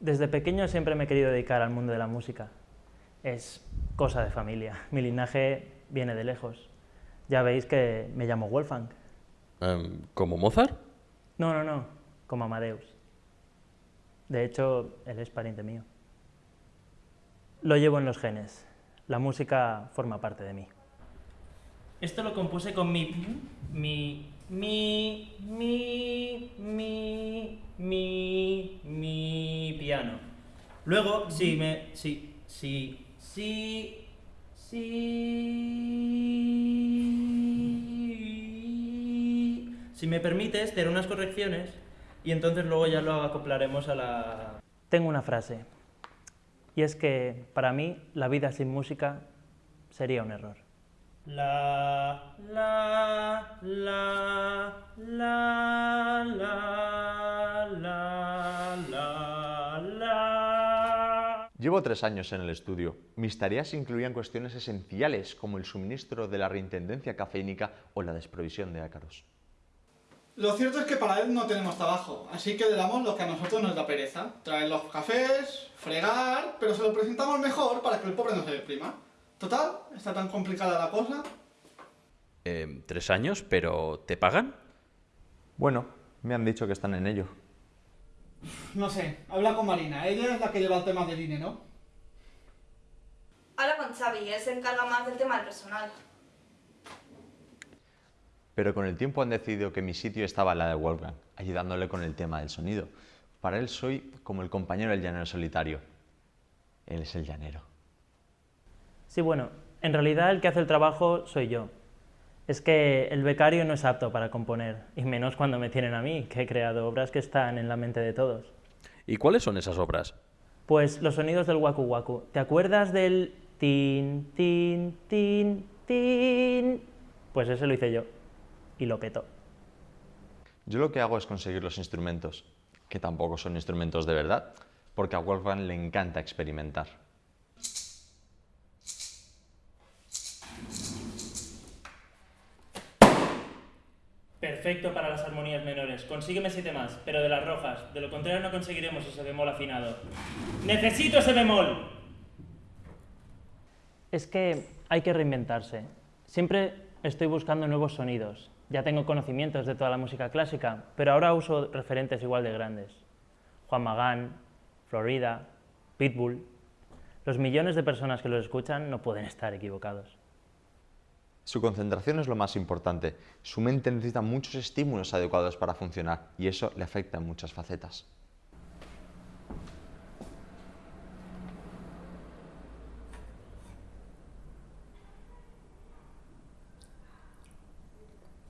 Desde pequeño siempre me he querido dedicar al mundo de la música. Es cosa de familia. Mi linaje viene de lejos. Ya veis que me llamo Wolfgang. Em, ¿Como Mozart? No, no, no, como Amadeus. De hecho, él es pariente mío. Lo llevo en los genes. La música forma parte de mí. Esto lo compuse con mi... mi... mi... Luego, si me... si... si... si... si... si me permites, te haré unas correcciones y entonces luego ya lo acoplaremos a la... Tengo una frase, y es que para mí la vida sin música sería un error. La, la, la, la, la, Llevo tres años en el estudio. Mis tareas incluían cuestiones esenciales como el suministro de la reintendencia cafeínica o la desprovisión de ácaros. Lo cierto es que para él no tenemos trabajo, así que le damos lo que a nosotros nos da pereza. Traer los cafés, fregar, pero se lo presentamos mejor para que el pobre no se deprima. Total, está tan complicada la cosa. Em, ¿Tres años? ¿Pero te pagan? Bueno, me han dicho que están en ello. No sé, habla con Marina, ella es la que lleva el tema del INE, ¿no? Habla con Xavi, él se encarga más del tema del personal. Pero con el tiempo han decidido que mi sitio estaba en la de Wolfgang, ayudándole con el tema del sonido. Para él soy como el compañero del llanero solitario. Él es el llanero. Sí, bueno, en realidad el que hace el trabajo soy yo. Es que el becario no es apto para componer, y menos cuando me tienen a mí, que he creado obras que están en la mente de todos. ¿Y cuáles son esas obras? Pues los sonidos del waku waku. ¿Te acuerdas del tin, tin, tin, tin? Pues ese lo hice yo, y lo petó. Yo lo que hago es conseguir los instrumentos, que tampoco son instrumentos de verdad, porque a Wolfgang le encanta experimentar. Perfecto para las armonías menores. Consígueme siete más, pero de las rojas. De lo contrario no conseguiremos ese bemol afinado. ¡Necesito ese bemol! Es que hay que reinventarse. Siempre estoy buscando nuevos sonidos. Ya tengo conocimientos de toda la música clásica, pero ahora uso referentes igual de grandes. Juan Magán, Florida, Pitbull. Los millones de personas que los escuchan no pueden estar equivocados. Su concentración es lo más importante. Su mente necesita muchos estímulos adecuados para funcionar y eso le afecta en muchas facetas.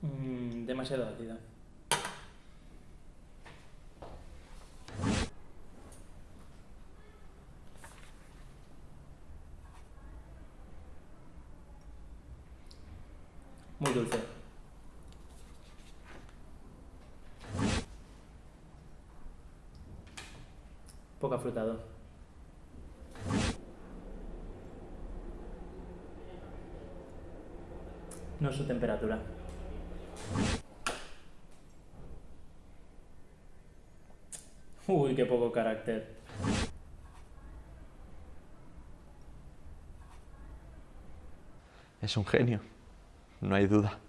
Mm, demasiado ácida. Muy dulce. Poco afrutado. No su temperatura. Uy, qué poco carácter. Es un genio, no hay duda.